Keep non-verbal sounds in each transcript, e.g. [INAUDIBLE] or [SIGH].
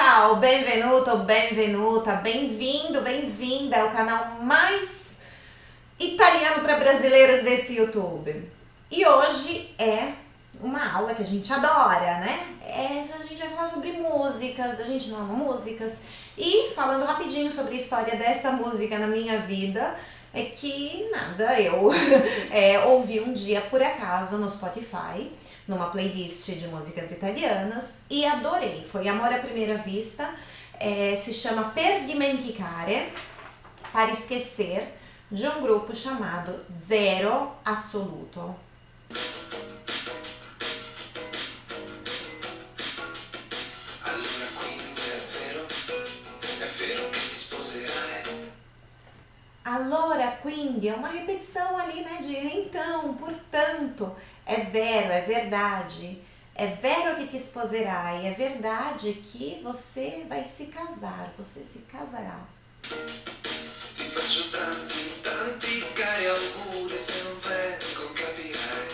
Ciao, benvenuto, benvenuta, bem-vindo, bem-vinda ao canal mais italiano para brasileiras desse YouTube. E hoje é uma aula que a gente adora, né? É, a gente vai falar sobre músicas, a gente não ama músicas. E falando rapidinho sobre a história dessa música na minha vida, é que nada, eu [LAUGHS] é, ouvi um dia por acaso no Spotify numa playlist de músicas italianas e adorei. Foi amor à primeira vista, é, se chama Per dimenticare, para esquecer, de um grupo chamado Zero Assoluto. Allora, quindi, é uma repetição ali, né, de então, portanto, é vero, é verdade. É vero que te sposerai, é verdade que você vai se casar, você se casará. Ti faccio tanti, tanti cari auguri, se non vengo capirai.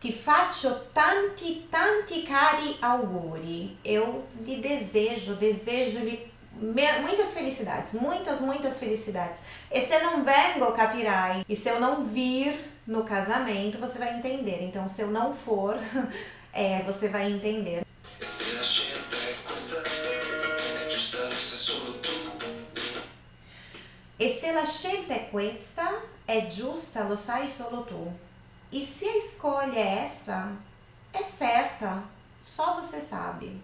Ti faccio tanti, tanti cari auguri. Eu lhe desejo, desejo-lhe muitas felicidades, muitas, muitas felicidades. E se não vengo, capirai. E se eu não vir no casamento, você vai entender. Então, se eu não for, [LAUGHS] é, você vai entender. E se a scelta é questa, é é justa, lo sai solo tu. E se a escolha é essa, é certa, só você sabe.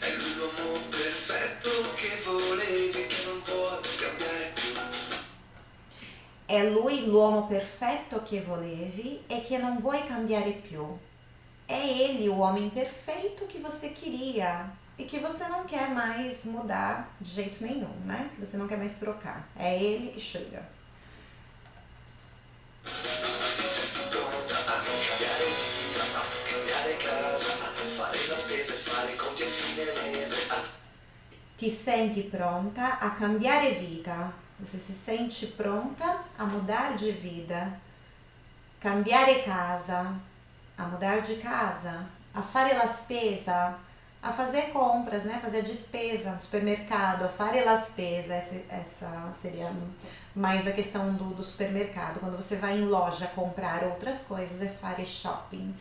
È l'uomo perfetto che volevi, che non vuoi cambiare più. È lui l'uomo perfetto che volevi e che non vuoi cambiare più. É ele o homem perfeito que você queria e que você não quer mais mudar de jeito nenhum, né? Que você não quer mais trocar. É ele que chega. Ti senti pronta a cambiare vita? Você se sente pronta a mudar de vida, cambiare casa, a mudar de casa, a fare la spesa, a fazer compras, né? Fazer despesa no supermercado, a fare la spesa, essa, essa seria mais a questão do, do supermercado. Quando você vai em loja comprar outras coisas, é fare shopping,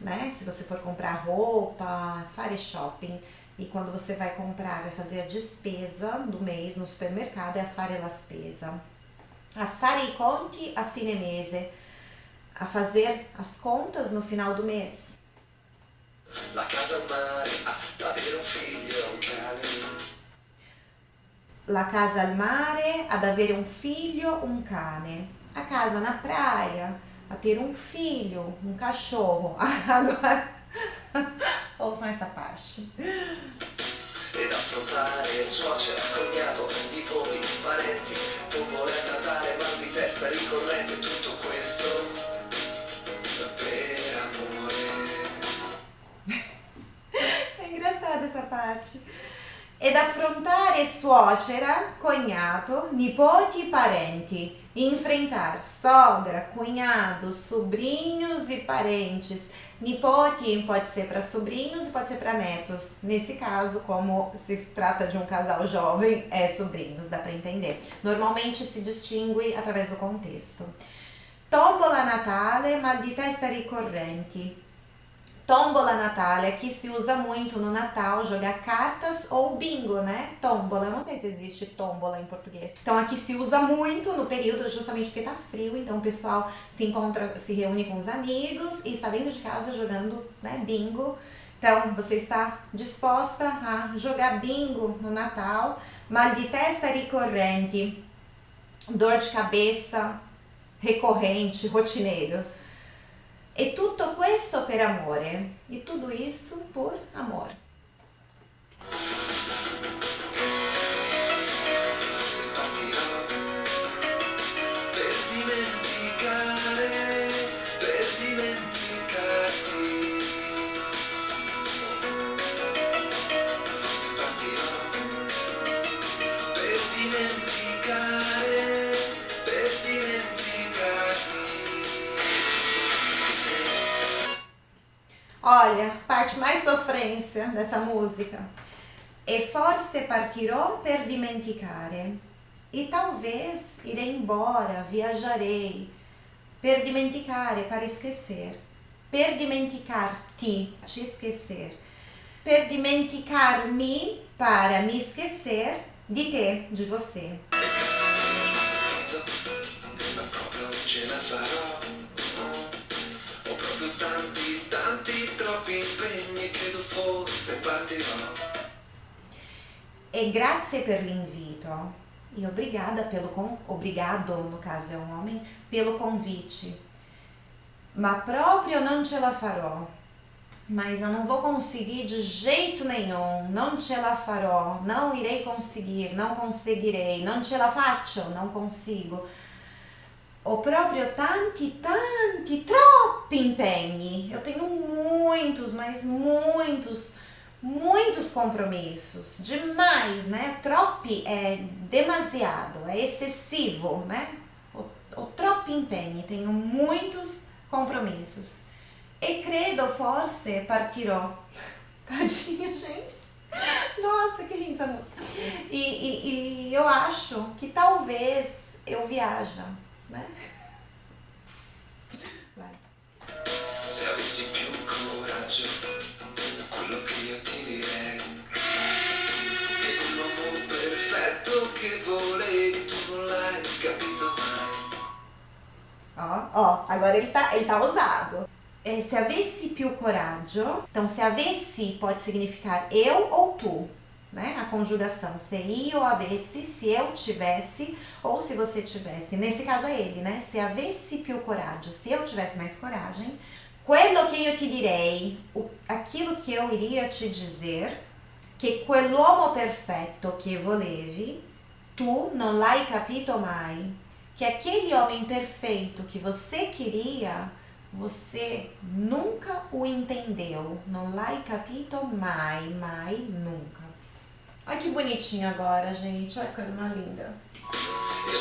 né? Se você for comprar roupa, fare shopping. E quando você vai comprar, vai fazer a despesa do mês no supermercado, é a fare la spesa. A fare i conti a fine mese, a fazer as contas no final do mês. La casa al mare, avere un figlio, un cane. La casa al mare, ad avere un figlio, un cane. A casa na praia, a ter um filho, um cachorro. [LAUGHS] Agora Ouçam essa parte. Ed affrontare suocera, cognato, nipoti, parenti, a Natale, mal di testa ricorrente, tutto questo per amore. É engraçada essa parte. Ed affrontare suocera, cognato, nipoti parenti. Enfrentar sogra, cunhado, sobrinhos e parentes Nipoti pode ser para sobrinhos e pode ser para netos. Nesse caso, como se trata de um casal jovem, é sobrinhos, dá para entender. Normalmente se distingue através do contexto. Tombola Natale, mal di testa ricorrenti. Tombola Natália, que se usa muito no Natal, jogar cartas ou bingo, né? Tombola, eu não sei se existe tombola em português. Então aqui se usa muito no período, justamente porque tá frio, então o pessoal se encontra, se reúne com os amigos e está dentro de casa jogando, né, bingo. Então, você está disposta a jogar bingo no Natal, mal de testa recorrente, dor de cabeça recorrente, rotineiro. E tutto questo per amore. E tudo isso por amor. Olha, parte mais sofrência dessa música. E forse partirò per dimenticare. E talvez irei embora, viajarei. Per dimenticare, para esquecer. Per dimenticarti, te te esquecer. per dimenticarmi para me esquecer de te, de você. E grazie per l'invito. E obrigada pelo obrigado, no caso é um homem, pelo convite. Ma proprio non ce la farò. Mas eu não vou conseguir de jeito nenhum. Não ce la farò. Não irei conseguir. Não conseguirei. Não ce la faccio. Não consigo. Ho proprio tanti, tanti, troppi impegni. Eu tenho muitos, mas muitos muitos compromissos, demais, né? Troppi é demasiado, é excessivo, né? O, o impegni, tenho muitos compromissos. E credo forse partirò. [LAUGHS] Tadinho, gente. Nossa, que linda essa música. E, e, e eu acho que talvez eu viaja, né? Vai. Se avessi più coraggio Ó, ó, agora ele tá, ele tá ousado. É, se avesse più coraggio, então se avesse pode significar eu ou tu, né? A conjugação se io avesse, se eu tivesse ou se você tivesse. Nesse caso é ele, né? Se avesse più coraggio, se eu tivesse mais coragem, Quello che io ti direi, aquilo que eu iria te dizer, che quell'uomo perfetto che volevi, tu non l'hai capito mai. Que aquele homem perfeito que você queria, você nunca o entendeu. Não l'hai capito mai, mai, nunca. Olha que bonitinho agora, gente. Olha que coisa mais linda. Eu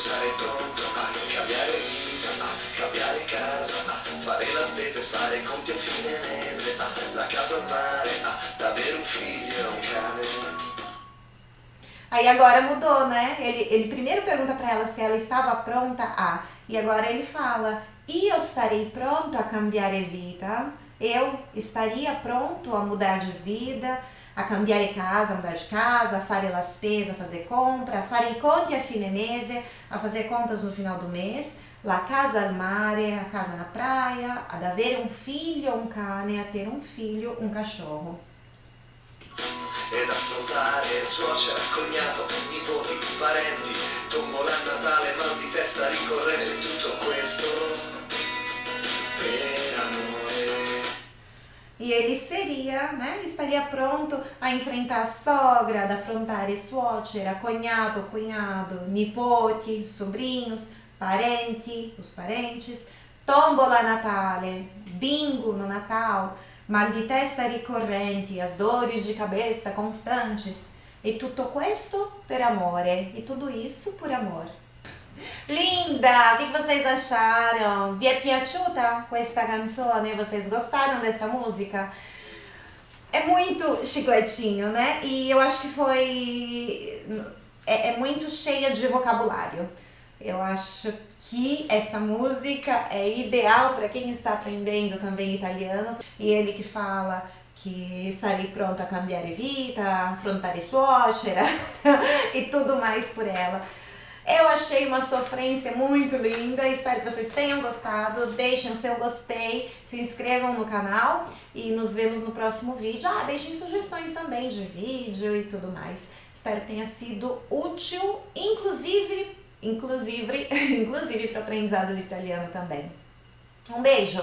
Aí agora mudou, né? Ele, ele primeiro pergunta para ela se ela estava pronta a, e agora ele fala: Io estarei pronto a cambiare vita. Eu estaria pronto a mudar de vida a cambiare casa, a mudar de casa, a fare la spesa, a fazer compra, a fare conti a fine mese, a fazer contas no final do mês, la casa al mare, a casa na praia, ad avere un figlio, un cane, a ter um filho, um cachorro. Ed affrontare cognato, nipoti, parenti, tombola a Natale, mal di testa ricorrente, tutto questo per amore. E ele seria, né, estaria pronto a enfrentar a sogra, ad affrontare suocera, cognato, cunhado, nipote, sobrinhos, parenti, os parentes, tombola natale, bingo no Natal, mal di testa ricorrenti, as dores de cabeça constantes. E tutto questo per amore. E tudo isso por amor. Linda! O que vocês acharam? Vi è piaciuta questa canzone? Vocês gostaram dessa música? É muito chicletinho, né? E eu acho que foi... É, é muito cheia de vocabulário. Eu acho que essa música é ideal para quem está aprendendo também italiano. E ele que fala que estarei pronto a cambiare vita, affrontare suocera [LAUGHS] e tudo mais por ela. Eu achei uma sofrência muito linda, espero que vocês tenham gostado, deixem seu gostei, se inscrevam no canal e nos vemos no próximo vídeo. Ah, deixem sugestões também de vídeo e tudo mais. Espero que tenha sido útil, inclusive, inclusive, [LAUGHS] inclusive para aprendizado de italiano também. Um beijo!